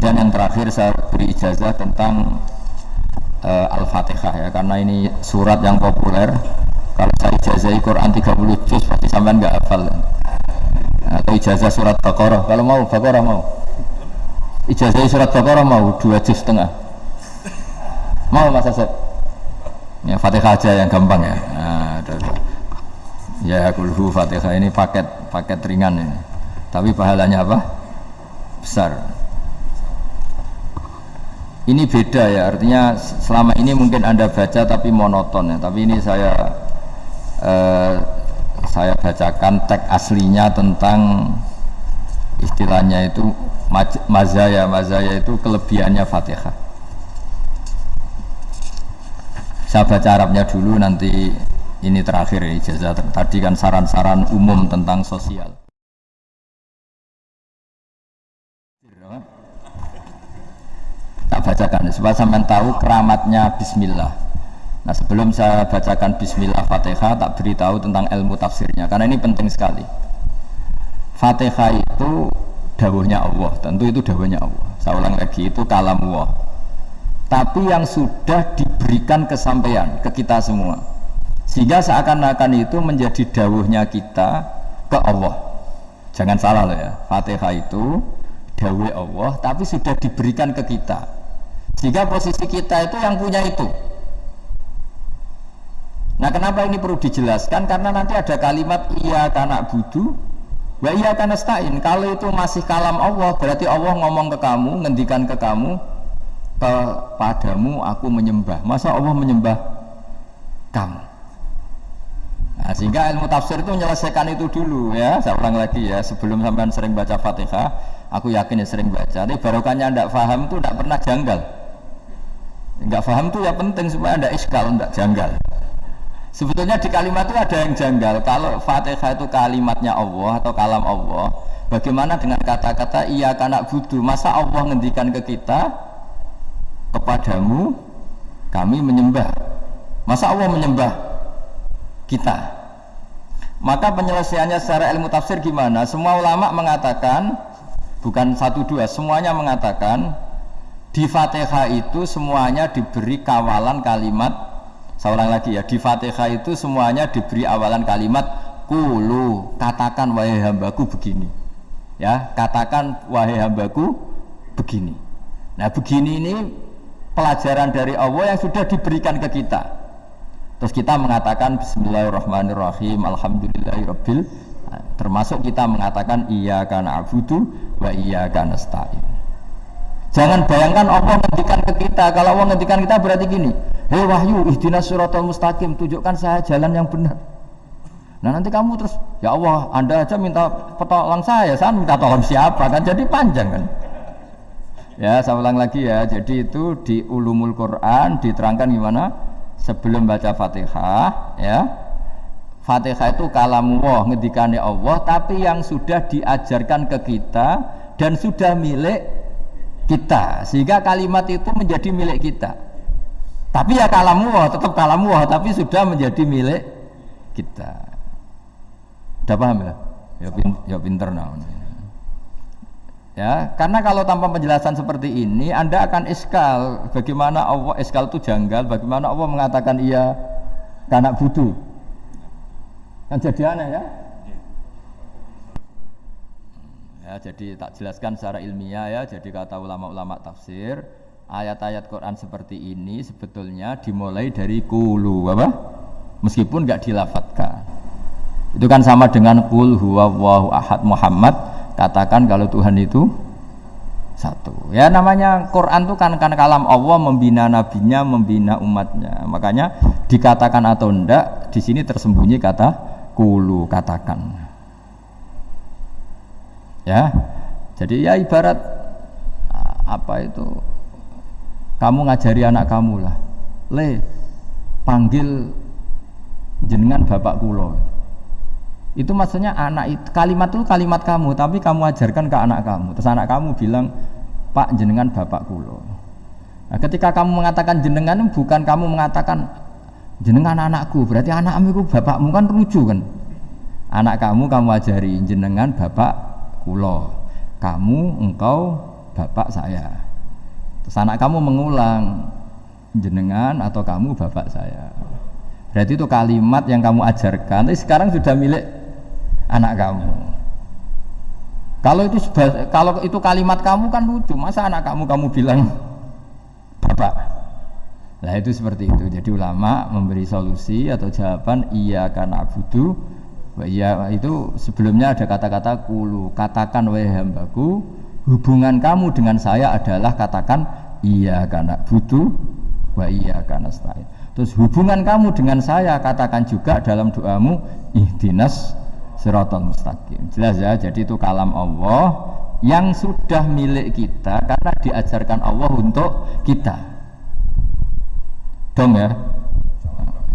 Kemudian yang terakhir saya beri ijazah tentang uh, Al-Fatihah ya karena ini surat yang populer. Kalau saya ijazah Quran 30 juz pasti sampean nggak hafal. Atau ijazah surat Baqarah. Kalau mau Baqarah mau. Ijazah surat Baqarah mau dua juz setengah. Mau Mas Asep? Ya Fatihah aja yang gampang ya. Nah, Ya kulhu Fatihah ini paket paket ringan ini. Tapi pahalanya apa? Besar. Ini beda ya, artinya selama ini mungkin Anda baca tapi monoton ya. Tapi ini saya eh, saya bacakan teks aslinya tentang istilahnya itu mazaya mazaya itu kelebihannya Fatihah. Saya baca Arabnya dulu nanti ini terakhir ya ijazah tadi kan saran-saran umum tentang sosial tak bacakan. Supaya sampai tahu keramatnya Bismillah. Nah sebelum saya bacakan Bismillah Fatihah tak beritahu tentang ilmu tafsirnya karena ini penting sekali. Fatihah itu dawuhnya Allah. Tentu itu dawuhnya Allah. Saya ulang lagi itu kalam Allah. Tapi yang sudah diberikan kesampaian ke kita semua sehingga seakan-akan itu menjadi dawuhnya kita ke Allah. Jangan salah loh ya Fatihah itu dawuh Allah tapi sudah diberikan ke kita sehingga posisi kita itu yang punya itu. Nah kenapa ini perlu dijelaskan? Karena nanti ada kalimat iya karena budu. Wa iya karena stain. Kalau itu masih kalam Allah berarti Allah ngomong ke kamu ngendikan ke kamu kepadamu aku menyembah. Masa Allah menyembah kamu? Nah, sehingga ilmu tafsir itu menyelesaikan itu dulu ya. Saya ulang lagi ya, sebelum sampean sering baca Fatihah, aku yakin ya sering baca. Tapi barokahnya tidak paham itu tidak pernah janggal. Enggak paham itu ya penting supaya tidak iskal, tidak janggal. Sebetulnya di kalimat itu ada yang janggal. Kalau Fatihah itu kalimatnya Allah atau kalam Allah, bagaimana dengan kata-kata iya karena budu? Masa Allah ngendikan ke kita kepadamu kami menyembah. Masa Allah menyembah kita maka penyelesaiannya secara ilmu tafsir gimana semua ulama mengatakan bukan satu dua semuanya mengatakan di fatihah itu semuanya diberi kawalan kalimat saya ulang lagi ya di fatihah itu semuanya diberi awalan kalimat kulu katakan wahai hambaku begini. Ya katakan wahai hambaku begini. Nah begini ini pelajaran dari Allah yang sudah diberikan ke kita. Terus kita mengatakan Bismillahirrahmanirrahim Alhamdulillahirabbil termasuk kita mengatakan iya karena abudu wa iya karena stain. Jangan bayangkan Allah ngendikan ke kita. Kalau Allah ngendikan kita berarti gini, "Hei wahyu, ihdinas suratul mustaqim, tunjukkan saya jalan yang benar." Nah nanti kamu terus, ya Allah, Anda aja minta petolong saya, saya minta tolong siapa kan? Jadi panjang kan? Ya, saya ulang lagi ya. Jadi itu di ulumul Quran diterangkan gimana? sebelum baca Fatihah ya Fatihah itu kalamu Allah ngedikane Allah tapi yang sudah diajarkan ke kita dan sudah milik kita sehingga kalimat itu menjadi milik kita. Tapi ya kalamu Allah tetap kalamu Allah tapi sudah menjadi milik kita. Udah paham ya? Ya, ya pinter nah ya karena kalau tanpa penjelasan seperti ini anda akan iskal bagaimana Allah iskal itu janggal bagaimana Allah mengatakan iya karena butuh. Kan jadi aneh ya ya jadi tak jelaskan secara ilmiah ya. Jadi kata ulama-ulama tafsir ayat-ayat Quran seperti ini sebetulnya dimulai dari kulu apa? Meskipun nggak dilafatkan. Itu kan sama dengan kul huwa ahad Muhammad. Katakan kalau Tuhan itu satu. Ya namanya Quran itu kan kan kalam Allah membina nabinya membina umatnya. Makanya dikatakan atau enggak di sini tersembunyi kata kulu katakan ya. Jadi ya ibarat apa itu? Kamu ngajari anak kamu lah. Le panggil jenengan bapak kulo. Itu maksudnya anak itu kalimat itu kalimat kamu tapi kamu ajarkan ke anak kamu. Terus anak kamu bilang pak jenengan bapak kulo. Nah, ketika kamu mengatakan jenengan bukan kamu mengatakan jenengan anakku berarti anakmu itu bapakmu kan lucu kan? Anak kamu kamu ajari jenengan bapak kulo kamu engkau bapak saya. Terus anak kamu mengulang jenengan atau kamu bapak saya. Berarti itu kalimat yang kamu ajarkan, tapi sekarang sudah milik anak kamu. Kalau itu kalau itu kalimat kamu kan lucu, masa anak kamu kamu bilang bapak? Nah itu seperti itu. Jadi ulama memberi solusi atau jawaban iya karena butuh Iya itu sebelumnya ada kata-kata kulu. Katakan wahai hambaku hubungan kamu dengan saya adalah katakan iya karena butuh wa iya karena stain terus hubungan kamu dengan saya katakan juga dalam doamu ihdinas siratal mustaqim. Jelas ya jadi itu kalam Allah yang sudah milik kita karena diajarkan Allah untuk kita. Dong ya?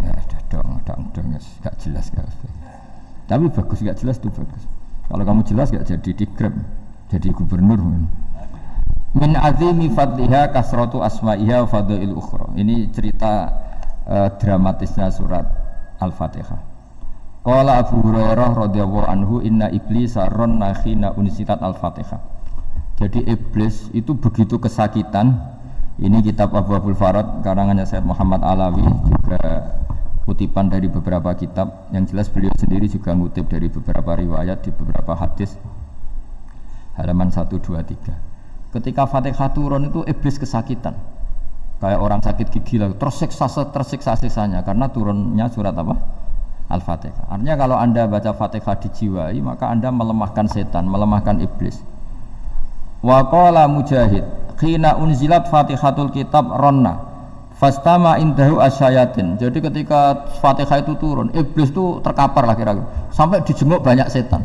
Ya dong dong dong gak jelas gak tapi bagus gak jelas itu bagus. Kalau kamu jelas gak jadi dikrem jadi gubernur. Min azimi fadliha kasratu asma'iha fadail ukhra. Ini cerita uh, dramatisnya surat al-fatihah. Qala Abu Hurairah radhiyallahu anhu inna iblis ron nakhina unsitat al-fatihah. Jadi iblis itu begitu kesakitan. Ini kitab Abu Abdul Farad karangannya Syed Muhammad Alawi juga kutipan dari beberapa kitab. Yang jelas beliau sendiri juga ngutip dari beberapa riwayat di beberapa hadis. Halaman 1 2 3 ketika Fatihah turun itu iblis kesakitan. Kayak orang sakit gigi lah tersiksa tersiksa sisanya karena turunnya surat apa? Al-Fatihah. Artinya kalau anda baca Fatihah dijiwai maka anda melemahkan setan melemahkan iblis. Wa qala mujahid khina unzilat Fatihatul kitab ronna Fastama indahu asyayatin. Jadi ketika Fatihah itu turun, iblis itu terkapar lah kira-kira. Sampai dijenguk banyak setan.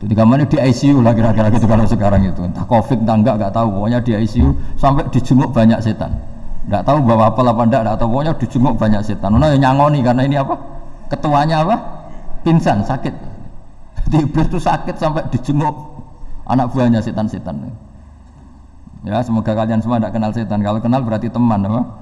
Jadi kamarnya di ICU lah kira-kira gitu kalau sekarang itu. Entah Covid entah enggak enggak tahu. Pokoknya di ICU sampai dijenguk banyak setan. Enggak tahu bawa apa apa enggak, enggak tahu. Pokoknya dijenguk banyak setan. Nah, yang nyangoni karena ini apa? Ketuanya apa? Pingsan, sakit. Jadi iblis itu sakit sampai dijenguk anak buahnya setan-setan. Ya, semoga kalian semua tidak kenal setan. Kalau kenal berarti teman, apa?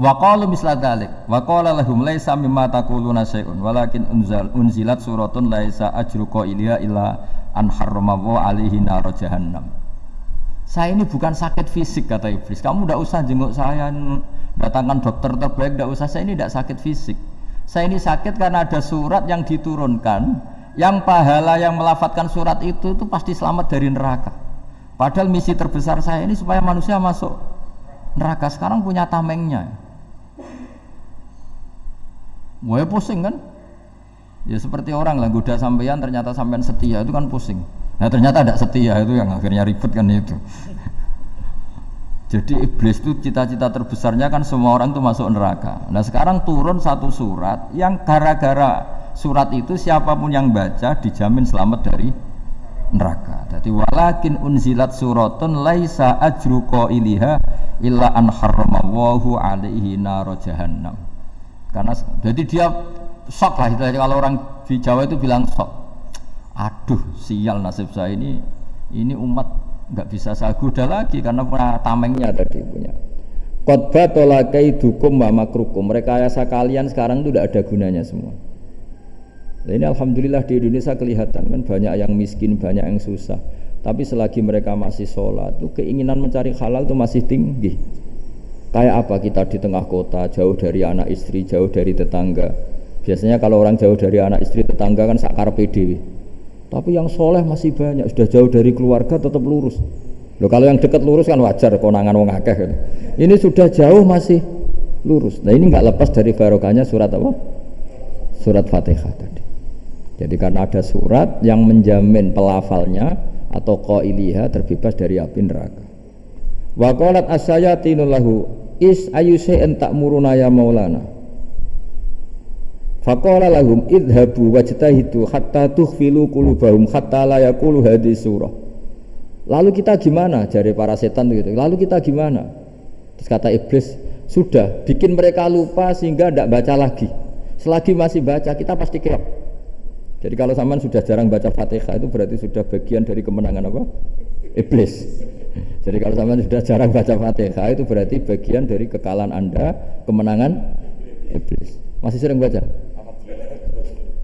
Wa qalu misla dzalik wa qala lahum laisa mimma taquluna syai'un walakin unzal unzilat suratun laisa ajru qailiha illa an harrama alaihi nar jahannam. Saya ini bukan sakit fisik kata iblis. Kamu tidak usah jenguk saya datangkan dokter terbaik tidak usah. Saya ini tidak sakit fisik. Saya ini sakit karena ada surat yang diturunkan yang pahala yang melafatkan surat itu itu pasti selamat dari neraka. Padahal misi terbesar saya ini supaya manusia masuk neraka sekarang punya tamengnya. Wah pusing kan? Ya seperti orang lah goda sampeyan ternyata sampean setia itu kan pusing. Nah ternyata tidak setia itu yang akhirnya ribet kan itu. Jadi iblis itu cita-cita terbesarnya kan semua orang itu masuk neraka. Nah sekarang turun satu surat yang gara-gara surat itu siapa pun yang baca dijamin selamat dari neraka. Jadi walakin unzilat suratun laisa ajru qailiha illa an harramallahu alaihi nar jahannam karena jadi dia shock lah itu kalau orang di Jawa itu bilang shock. Aduh sial nasib saya ini ini umat nggak bisa saya goda lagi karena punya tamengnya tadi punya. Khotbah tolakai dukum wa makrukum. Mereka yasa kalian sekarang itu tidak ada gunanya semua. Nah, ini alhamdulillah di Indonesia kelihatan kan banyak yang miskin banyak yang susah. Tapi selagi mereka masih sholat itu keinginan mencari halal itu masih tinggi Kayak apa kita di tengah kota, jauh dari anak istri, jauh dari tetangga. Biasanya kalau orang jauh dari anak istri, tetangga kan sakar PDW. Tapi yang soleh masih banyak, sudah jauh dari keluarga tetap lurus. Loh kalau yang dekat lurus kan wajar, konangan wong akeh. Kan. Ini sudah jauh masih lurus. Nah ini nggak lepas dari barokahnya surat apa? Surat Fatihah tadi. Jadi karena ada surat yang menjamin pelafalnya atau qailiha terbebas dari api neraka. Wa qalat asyayatinu lahu is ayu syai'an ta'muruna ya maulana. Faqala lahum idhabu wajtahidu hatta tukhfilu qulubahum hatta la yaqulu surah. Lalu kita gimana? Jari para setan gitu. Lalu kita gimana? Terus kata iblis, sudah bikin mereka lupa sehingga tidak baca lagi. Selagi masih baca kita pasti keok. Jadi kalau zaman sudah jarang baca Fatihah itu berarti sudah bagian dari kemenangan apa? Iblis. Jadi kalau sampean sudah jarang baca Fatihah itu berarti bagian dari kekalahan Anda, kemenangan iblis. Masih sering baca?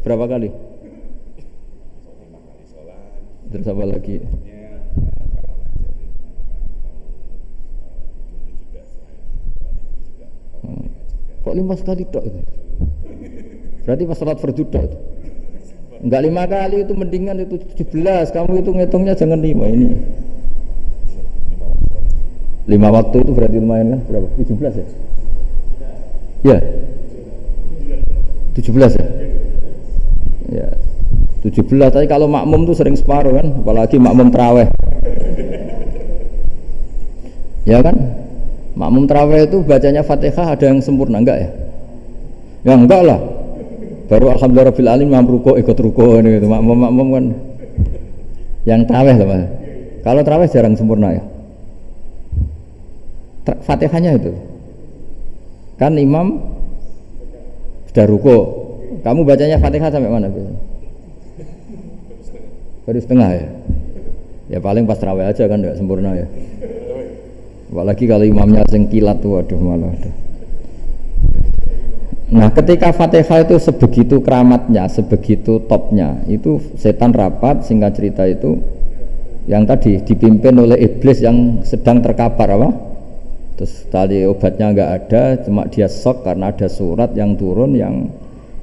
Berapa kali? Terus apa lagi? Hmm. Kok lima sekali dok itu? Berarti pas sholat fardu itu. Enggak lima kali itu mendingan itu 17. Kamu itu ngitungnya jangan lima ini. Lima waktu itu berarti lumayan kan? Berapa? 17 ya? Ya. 17 ya? Ya. 17 tapi kalau makmum tuh sering separuh kan, apalagi makmum teraweh. Ya kan? Makmum teraweh itu bacanya Fatihah ada yang sempurna enggak ya? Ya enggak lah. Baru alhamdulillah rabbil alamin mampu ruko ikut ruko ini gitu. Makmum makmum kan yang teraweh lah. Kalau teraweh jarang sempurna ya. Fatihahnya itu. Kan imam sudah ruko. Kamu bacanya Fatihah sampai mana biasanya? baru setengah ya ya paling pas terawih aja kan tidak sempurna ya apalagi kalau imamnya sing kilat tuh waduh malah aduh. Nah ketika Fatihah itu sebegitu keramatnya, sebegitu topnya Itu setan rapat, singkat cerita itu Yang tadi dipimpin oleh iblis yang sedang terkapar apa? Terus tali obatnya nggak ada, cuma dia sok karena ada surat yang turun yang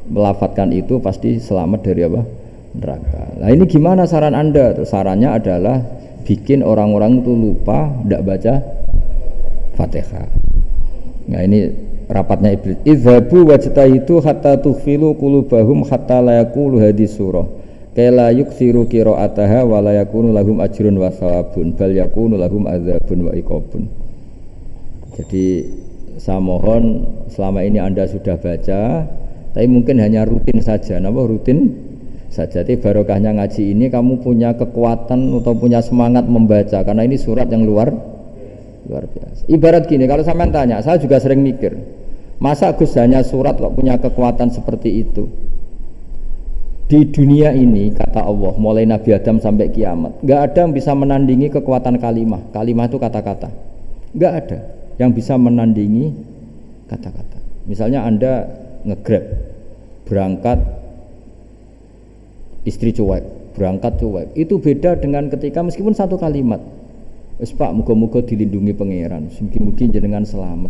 melafatkan itu pasti selamat dari apa? neraka. Nah ini gimana saran anda? Sarannya adalah bikin orang-orang itu lupa tidak baca fatihah. Nah ini rapatnya iblis. Idhabu itu hatta tukhfilu kulubahum hatta layakulu hadis surah. Kala yuksiru qira'ataha wa la yakunu lahum ajrun wa sawabun bal yakunu lahum adzabun wa iqabun. Jadi saya mohon selama ini Anda sudah baca tapi mungkin hanya rutin saja. Napa rutin saja. Jadi barokahnya ngaji ini kamu punya kekuatan atau punya semangat membaca karena ini surat yang luar luar biasa. Ibarat gini, kalau sampean tanya, saya juga sering mikir, masa Gus hanya surat kok punya kekuatan seperti itu? Di dunia ini kata Allah, mulai Nabi Adam sampai kiamat, nggak ada yang bisa menandingi kekuatan kalimah. Kalimah itu kata-kata, nggak ada yang bisa menandingi kata-kata. Misalnya anda ngegrab berangkat istri cuek, berangkat cuek. Itu beda dengan ketika meskipun satu kalimat. Wes Pak, muga-muga dilindungi pangeran, mungkin-mungkin jenengan selamat.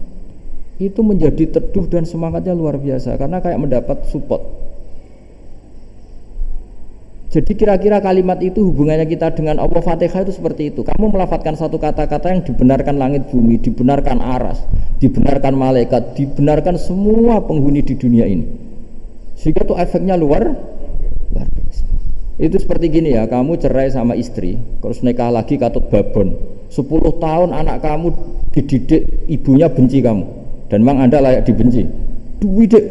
Itu menjadi teduh dan semangatnya luar biasa karena kayak mendapat support. Jadi kira-kira kalimat itu hubungannya kita dengan Allah Fatihah itu seperti itu. Kamu melafatkan satu kata-kata yang dibenarkan langit bumi, dibenarkan aras, dibenarkan malaikat, dibenarkan semua penghuni di dunia ini. Sehingga itu efeknya luar itu seperti gini ya, kamu cerai sama istri, terus nikah lagi katut babon. 10 tahun anak kamu dididik ibunya benci kamu dan memang anda layak dibenci. Dididik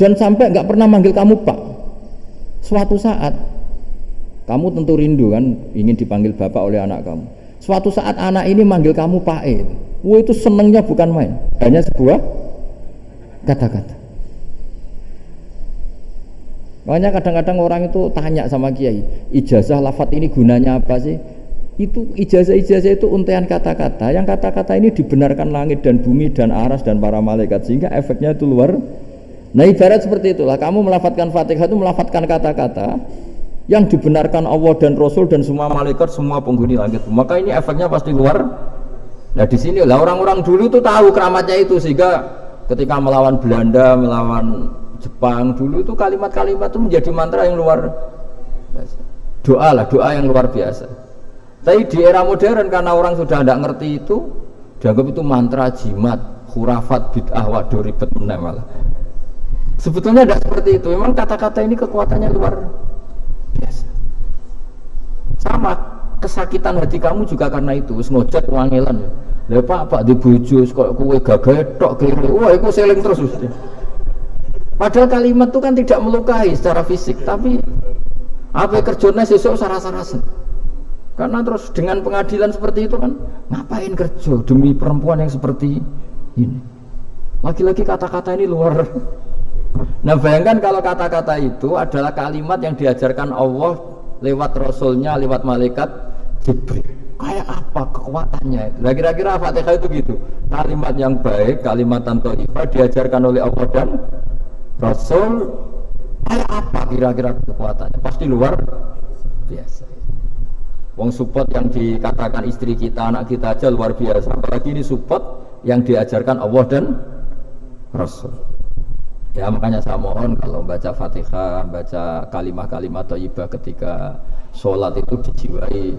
dan sampai nggak pernah manggil kamu pak. Suatu saat kamu tentu rindu kan ingin dipanggil bapak oleh anak kamu. Suatu saat anak ini manggil kamu pak E. Wah itu senengnya bukan main, hanya sebuah kata-kata. Makanya kadang-kadang orang itu tanya sama kiai, ijazah lafat ini gunanya apa sih? Itu ijazah-ijazah itu untean kata-kata. Yang kata-kata ini dibenarkan langit dan bumi dan aras dan para malaikat sehingga efeknya itu luar. Nah ibarat seperti itulah. Kamu melafatkan fatihah itu melafatkan kata-kata yang dibenarkan Allah dan Rasul dan semua malaikat semua penghuni langit. Maka ini efeknya pasti luar. Nah di sini lah orang-orang dulu tuh tahu keramatnya itu sehingga ketika melawan Belanda, melawan Jepang dulu itu kalimat-kalimat itu menjadi mantra yang luar biasa. Doa lah, doa yang luar biasa. Tapi di era modern karena orang sudah tidak ngerti itu, dianggap itu mantra jimat, khurafat, bid'ah, waduh ribet malah. Sebetulnya tidak seperti itu. Memang kata-kata ini kekuatannya luar biasa. Sama kesakitan hati kamu juga karena itu. Ngojek wangilan ya. Lah Pak, Pak di bojo kok kowe gagah tok kiri. Wah, iku seling terus mesti. Padahal kalimat itu kan tidak melukai secara fisik, tapi apa kerjanya sesuk sarasa-rasa. Karena terus dengan pengadilan seperti itu kan ngapain kerja demi perempuan yang seperti ini. Lagi-lagi kata-kata ini luar. Nah bayangkan kalau kata-kata itu adalah kalimat yang diajarkan Allah lewat Rasulnya, lewat malaikat Jibril. Kayak apa kekuatannya? Nah kira-kira Fatihah itu gitu. Kalimat yang baik, kalimat tanpa diajarkan oleh Allah dan Rasul kayak apa kira-kira kekuatannya? Pasti luar biasa. Wong support yang dikatakan istri kita, anak kita aja luar biasa. Apalagi ini support yang diajarkan Allah dan Rasul. Ya makanya saya mohon kalau baca Fatihah, baca kalimat-kalimat thayyibah ketika sholat itu dijiwai.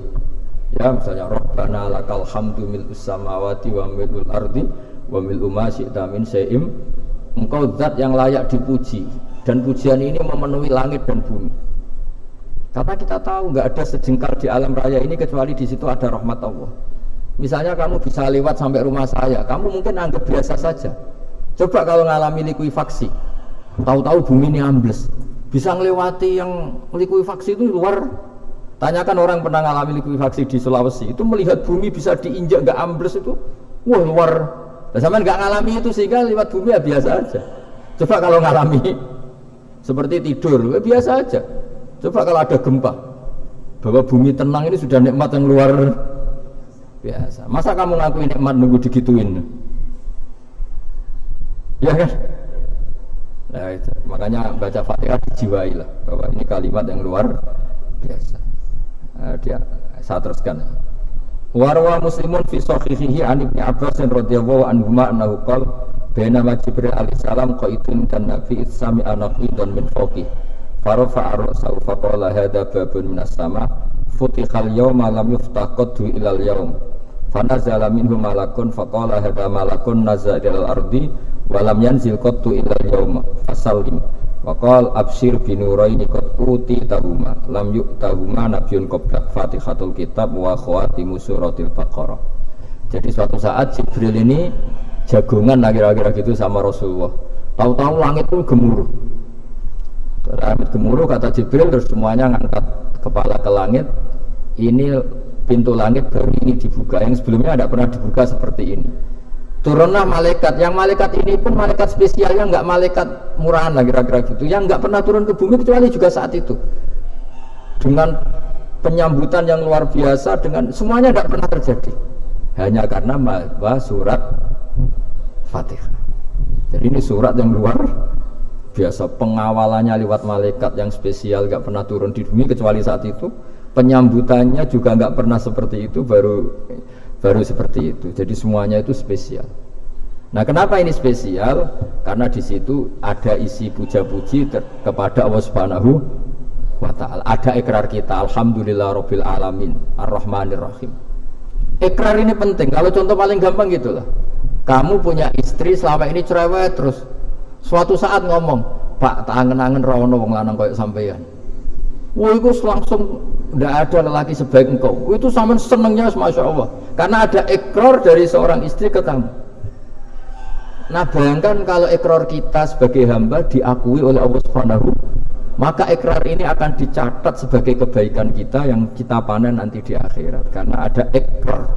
Ya misalnya Rabbana lakal hamdu mil samawati wa milul ardi wa mil min syai'im. Engkau zat yang layak dipuji dan pujian ini memenuhi langit dan bumi. Karena kita tahu nggak ada sejengkal di alam raya ini kecuali di situ ada rahmat Allah. Misalnya kamu bisa lewat sampai rumah saya, kamu mungkin anggap biasa saja. Coba kalau ngalami likuifaksi, tahu-tahu bumi ini ambles, bisa ngelewati yang likuifaksi itu luar. Tanyakan orang pernah ngalami likuifaksi di Sulawesi, itu melihat bumi bisa diinjak nggak ambles itu, wah luar. Dan sama nggak ngalami itu sehingga lewat bumi ya biasa aja. Coba kalau ngalami seperti tidur, ya biasa aja. Coba kalau ada gempa, bahwa bumi tenang ini sudah nikmat yang luar biasa. Masa kamu ngakuin nikmat nunggu digituin? Ya kan nah itu. Makanya baca fatihah dijiwai lah bahwa ini kalimat yang luar biasa. Nah, dia saya teruskan. Warwa muslimun fi sahihihi an ibni abbas radhiyallahu anhu annahu qala bainama jibril alaihi salam qaitun dan nabi sami dan min fawqi farafa ar-ra'sa fa qala hadha babun minas sama futihal yawma lam yuftah qaddu ilal yawm fanazala minhu malakun faqala hadha malakun nazal ilal ardi walam yanzil qattu illa yauma fasallim. Wa qal abshir binuraini qad uti tahuma lam tahuma nabiyyun qabla fatihatul kitab wa khawatimu suratil baqarah. Jadi suatu saat Jibril ini jagungan kira-kira gitu sama Rasulullah. Tahu-tahu langit pun gemuruh. Langit gemuruh kata Jibril terus semuanya ngangkat kepala ke langit. Ini pintu langit baru ini dibuka. Yang sebelumnya tidak pernah dibuka seperti ini. Turunlah malaikat. Yang malaikat ini pun malaikat spesialnya nggak malaikat murahan lah kira-kira gitu. Yang nggak pernah turun ke bumi kecuali juga saat itu. Dengan penyambutan yang luar biasa dengan semuanya tidak pernah terjadi. Hanya karena bahwa surat fatihah. Jadi ini surat yang luar biasa. Pengawalannya lewat malaikat yang spesial nggak pernah turun di bumi kecuali saat itu penyambutannya juga nggak pernah seperti itu baru baru seperti itu. Jadi semuanya itu spesial. Nah kenapa ini spesial? Karena di situ ada isi puja-puji kepada Allah Subhanahu wa taala. Ada ikrar kita alhamdulillah rabbil alamin arrahmanir rahim ikrar ini penting. Kalau contoh paling gampang gitulah kamu punya istri selama ini cerewet terus. Suatu saat ngomong pak tak angen-angen wong lanang koyo sampeyan Wah itu langsung tidak ada lelaki sebaik engkau. Itu sama senengnya masya Allah. Karena ada ekor dari seorang istri ke kamu. Nah bayangkan kalau ekor kita sebagai hamba diakui oleh Allah Subhanahu maka ekrar ini akan dicatat sebagai kebaikan kita yang kita panen nanti di akhirat karena ada ekrar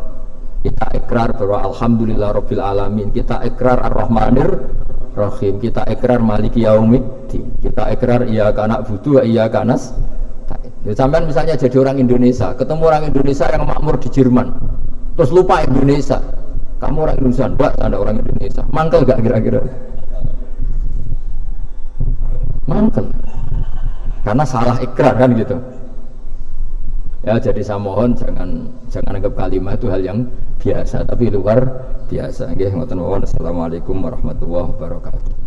kita ekrar bahwa Alhamdulillah Rabbil Alamin kita ekrar Ar-Rahmanir Rahim kita ekrar Maliki Yaumiddin kita ekrar iya kanak butuh iya kanas Ya, sampai misalnya jadi orang Indonesia, ketemu orang Indonesia yang makmur di Jerman, terus lupa Indonesia. Kamu orang Indonesia, enggak ada orang Indonesia. Mangkel gak kira-kira? Mangkel. Karena salah ikrar kan gitu. Ya jadi saya mohon jangan jangan anggap kalimat itu hal yang biasa, tapi luar biasa. Nggih. Assalamualaikum warahmatullahi wabarakatuh.